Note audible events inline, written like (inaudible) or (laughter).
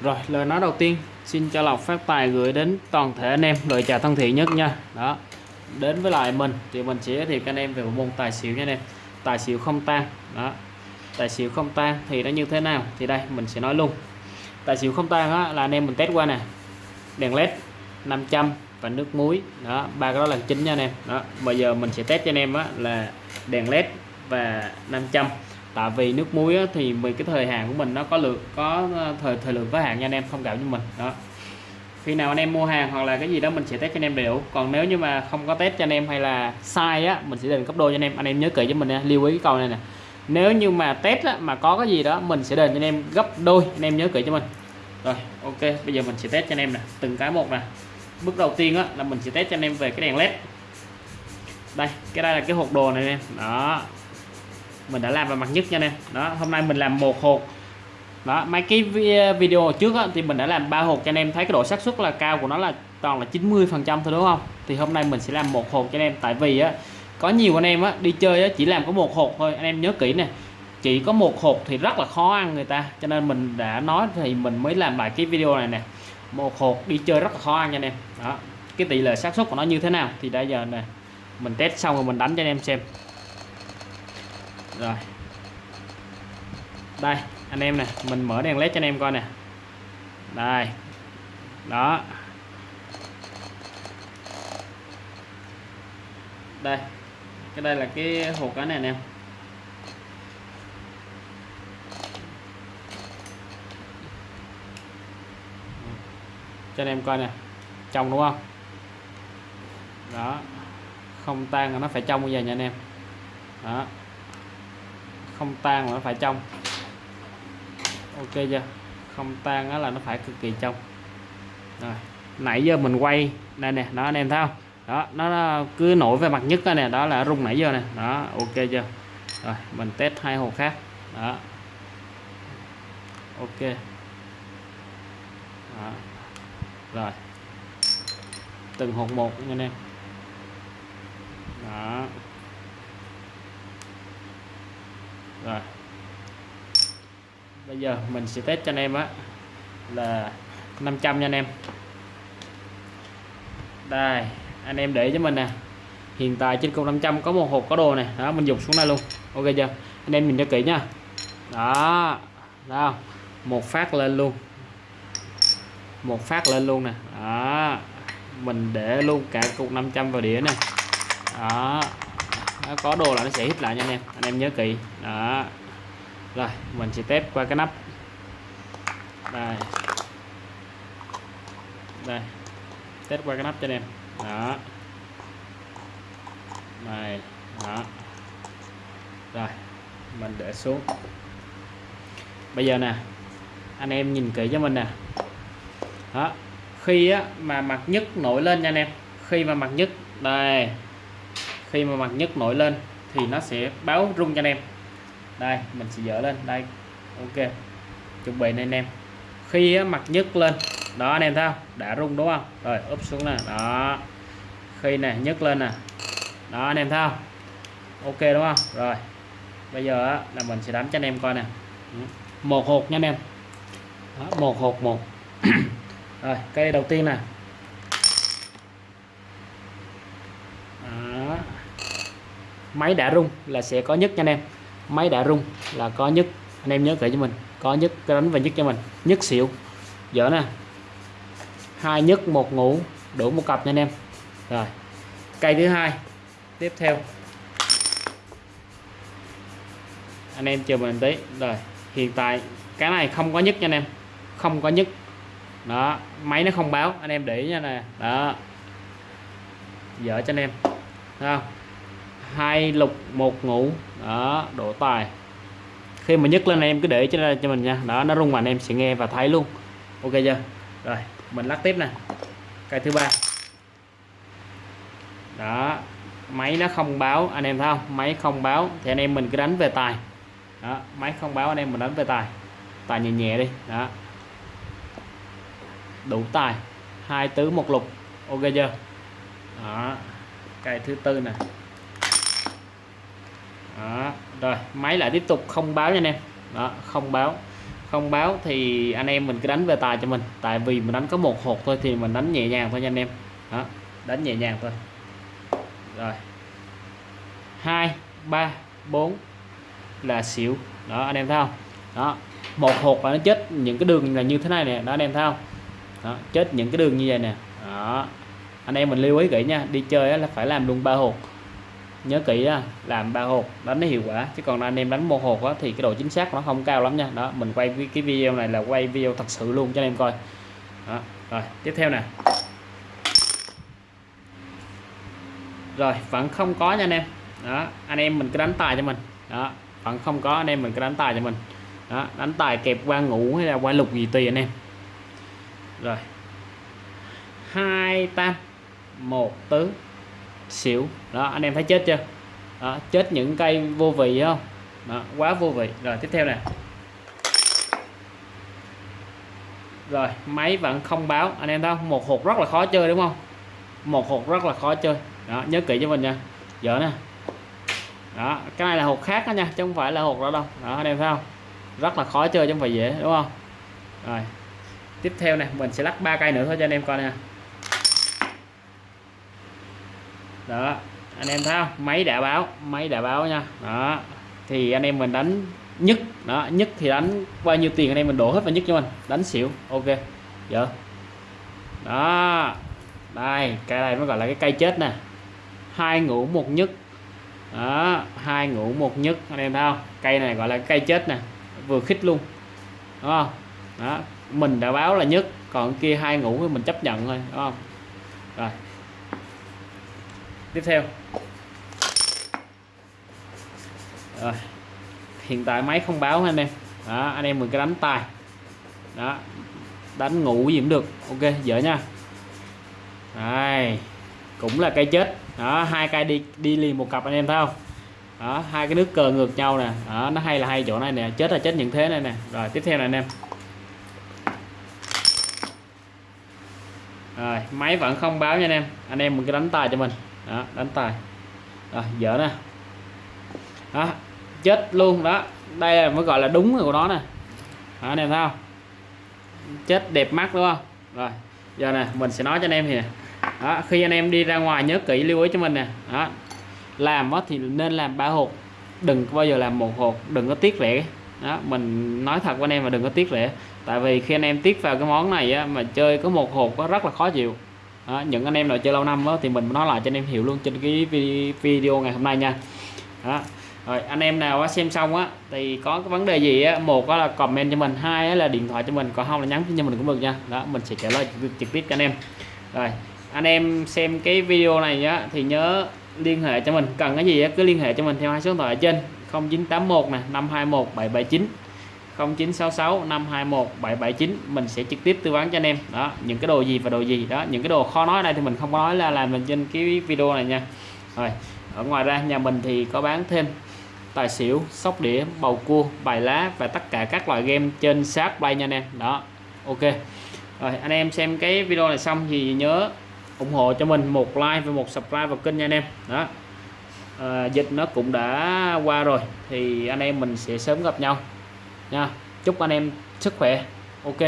rồi lời nói đầu tiên. Xin cho lọc phát tài gửi đến toàn thể anh em lời chào thân thiện nhất nha. Đó đến với lại mình. Thì mình sẽ giới thiệu anh em về một môn tài xỉu nha anh em. Tài xỉu không tan. Đó tài xỉu không tan thì nó như thế nào? Thì đây mình sẽ nói luôn. Tài xỉu không tan á, là anh em mình test qua nè. Đèn led 500 và nước muối. Đó ba cái đó là chính nha anh em. Đó bây giờ mình sẽ test cho anh em á, là đèn led và 500 tại vì nước muối á, thì vì cái thời hạn của mình nó có lượng có ờ, thời thời lượng có hạn nha anh em không cảm như mình. Đó. Khi nào anh em mua hàng hoặc là cái gì đó mình sẽ test cho anh em đầy đủ còn nếu như mà không có test cho anh em hay là sai á mình sẽ đền gấp đôi cho anh em. Anh em nhớ kỹ cho mình nha lưu ý cái câu này nè. Nếu như mà test á, mà có cái gì đó mình sẽ đền cho anh em gấp đôi. Anh em nhớ kỹ cho mình. Rồi ok bây giờ mình sẽ test cho anh em nè từng cái một nè. Bước đầu tiên á, là mình sẽ test cho anh em về cái đèn led. Đây cái đây là cái hộp đồ này anh em. Đó mình đã làm vào mặt nhất nha anh em. Đó hôm nay mình làm một hộp. Đó mấy cái video trước á, thì mình đã làm ba hộp cho anh em. Thấy cái độ xác suất là cao của nó là toàn là 90 phần trăm thôi đúng không? Thì hôm nay mình sẽ làm một hộp cho anh em. Tại vì á có nhiều anh em á đi chơi á chỉ làm có một hộp thôi. Anh em nhớ kỹ nè chỉ có một hộp thì rất là khó ăn người ta. Cho nên mình đã nói thì mình mới làm lại cái video này nè. Một hộp đi chơi rất là khó ăn nha anh em. Đó cái tỷ lệ xác suất của nó như thế nào thì bây giờ nè mình test xong rồi mình đánh cho anh em xem rồi. Đây, anh em nè, mình mở đèn led cho anh em coi nè. Đây. Đó. Đây, cái đây là cái hộp cá này anh em. Cho anh em coi nè, trong đúng không? Đó. Không tan là nó phải trong bây giờ nha anh em. Đó không tan là nó phải trong. Ok chưa? Không tan đó là nó phải cực kỳ trong. Rồi, nãy giờ mình quay, đây nè, đó anh em thấy không? Đó, nó cứ nổi về mặt nhất nè, đó là rung nãy giờ nè. Đó, ok chưa? Rồi, mình test hai hồ khác. Đó. Ok. Đó. rồi. Từng hộp một nha anh em. Đó. Rồi. Bây giờ mình sẽ test cho anh em á, là 500 nha anh em. Đây, anh em để cho mình nè. Hiện tại trên cục 500 có một hộp có đồ này đó, mình dùng xuống đây luôn. Ok chưa? Anh em nhìn cho kỹ nha. Đó đó một phát lên luôn. Một phát lên luôn nè. Đó, mình để luôn cả cục 500 vào đĩa này đó nó có đồ là nó sẽ hít lại nha anh em. Anh em nhớ kỹ. Đó. Rồi mình sẽ test qua cái nắp. Đây. Đây. Test qua cái nắp cho anh em. Đó. Này đó. Rồi mình để xuống. Bây giờ nè anh em nhìn kỹ cho mình nè. Đó. Khi á, mà mặt nhất nổi lên nha anh em. Khi mà mặt nhất đây khi mà mặt nhất nổi lên thì nó sẽ báo rung cho anh em. Đây mình sẽ dỡ lên. Đây ok. Chuẩn bị này anh em. Khi mặt nhất lên đó anh em thấy không? Đã rung đúng không? Rồi úp xuống nè. Đó. Khi nè nhấc lên nè. Đó anh em thấy không? Ok đúng không? Rồi bây giờ là mình sẽ đánh cho anh em coi nè. Ừ. Một hộp nha anh em. Đó, một hộp một. (clears throat) Rồi cây đầu tiên nè. Máy đã rung là sẽ có nhất nha anh em. Máy đã rung là có nhất. Anh em nhớ kỹ cho mình. Có nhất, cái đánh và nhất cho mình. Nhất xỉu. Dở nè. Hai nhất, một ngủ. Đủ một cặp nha anh em. Rồi. Cây thứ hai. Tiếp theo. Anh em chờ mình tí. Rồi. Hiện tại, cái này không có nhất nha anh em. Không có nhất. Đó. Máy nó không báo. Anh em để nha nè. Đó. Dở cho anh em. Thấy không? Hai lục, một ngũ. Đó độ tài. Khi mà nhấc lên em cứ để cho cho mình nha. Đó, nó rung mạnh, em sẽ nghe và thấy luôn. Ok chưa? Rồi, mình lắc tiếp nè. Cây thứ ba. Đó, máy nó không báo, anh em thấy không? Máy không báo, thì anh em mình cứ đánh về tài. Đó, máy không báo, anh em mình đánh về tài. Tài nhẹ nhẹ đi. Đó. Đủ tài. Hai tứ, một lục. Ok chưa? Đó cây thứ tư nè đó rồi máy lại tiếp tục không báo nha anh em. Đó không báo. Không báo thì anh em mình cứ đánh về tài cho mình. Tại vì mình đánh có một hột thôi thì mình đánh nhẹ nhàng thôi nha anh em. Đó đánh nhẹ nhàng thôi. Rồi. Hai ba bốn là xỉu. Đó anh em thấy không? Đó một hột là nó chết những cái đường là như thế này nè. Đó anh em thấy không? Đó, chết những cái đường như vậy nè. Đó anh em mình lưu ý kỹ nha. Đi chơi là phải làm luôn ba hột nhớ kỹ đó, làm ba hột đánh nó hiệu quả. Chứ còn anh em đánh một hột đó, thì cái độ chính xác nó không cao lắm nha. Đó mình quay cái video này là quay video thật sự luôn cho anh em coi. Đó. rồi tiếp theo nè. Rồi vẫn không có nha anh em. Đó anh em mình cứ đánh tài cho mình. Đó vẫn không có anh em mình cứ đánh tài cho mình. Đó đánh tài kẹp qua ngủ hay là qua lục gì tùy anh em. Rồi. Hai tam một tứ xỉu. Đó anh em thấy chết chưa? Đó, chết những cây vô vị không? Đó, quá vô vị. Rồi tiếp theo nè. Rồi máy vẫn không báo. Anh em thấy không? Một hộp rất là khó chơi đúng không? Một hộp rất là khó chơi. Đó nhớ kỹ cho mình nha. Giờ nè. Đó cái này là hộp khác đó nha chứ không phải là hộp đó đâu. Đó anh em thấy không? Rất là khó chơi chứ không phải dễ đúng không? Rồi tiếp theo này mình sẽ lắc ba cây nữa thôi cho anh em coi nè. Đó, anh em thấy không? Máy đã báo, máy đã báo nha. Đó, thì anh em mình đánh nhất. Đó, nhất thì đánh bao nhiêu tiền anh em mình đổ hết vào nhất cho mình. Đánh xỉu, ok. Giờ đó, đây cây này mới gọi là cái cây chết nè. Hai ngũ một nhất. Đó, hai ngũ một nhất, anh em thấy không? Cây này gọi là cây chết nè, vừa khích luôn. Đúng không? Đó, mình đã báo là nhất, còn kia hai ngũ thì mình chấp nhận thôi, đúng không? Rồi tiếp theo. Rồi. Hiện tại máy không báo anh em? Đó, anh em mình cái đánh tài đó. Đánh ngủ gì cũng được. Ok, dở nha. Đây. Cũng là cây chết. Đó, hai cây đi đi liền một cặp anh em thấy không? Đó, hai cái nước cờ ngược nhau nè. Đó, nó hay là hay chỗ này nè. Chết là chết những thế này nè. Rồi, tiếp theo này anh em. Rồi, máy vẫn không báo nha anh em. Anh em mình cứ đánh tài cho mình đó đánh tài rồi dở nè. Đó chết luôn đó. Đây là mới gọi là đúng của nó nè. Đó, anh em thấy không? Chết đẹp mắt đúng không? Rồi giờ nè mình sẽ nói cho anh em thì nè đó, khi anh em đi ra ngoài nhớ kỹ lưu ý cho mình nè. Đó làm đó thì nên làm ba hộp. Đừng bao giờ làm một hộp đừng có tiếc rẻ. Đó mình nói thật với anh em mà đừng có tiếc rẻ. Tại vì khi anh em tiếc vào cái món này á, mà chơi có một hộp có rất là khó chịu à, những anh em nào chơi lâu năm đó, thì mình nói lại cho anh em hiểu luôn trên cái video ngày hôm nay nha. Đó. rồi anh em nào xem xong á thì có cái vấn đề gì á một là comment cho mình hai là điện thoại cho mình còn không là nhắn cho mình cũng được nha. Đó mình sẽ trả lời trực tiếp cho anh em. Rồi anh em xem cái video này nhá thì nhớ liên hệ cho mình. Cần cái gì cứ liên hệ cho mình theo hai số điện thoại ở trên 0981 nè 521 779 0966 521 779 mình sẽ trực tiếp tư vấn cho anh em. Đó những cái đồ gì và đồ gì. Đó những cái đồ khó nói đây thì mình không có nói là làm mình trên cái video này nha. Rồi ở ngoài ra nhà mình thì có bán thêm tài xỉu sóc đĩa bầu cua bài lá và tất cả các loại game trên sát play nha anh em. Đó ok. Rồi anh em xem cái video này xong thì nhớ ủng hộ cho mình một like và một subscribe vào kênh nha anh em. Đó. À, dịch nó cũng đã qua rồi thì anh em mình sẽ sớm gặp nhau nha. Chúc anh em sức khỏe. Ok.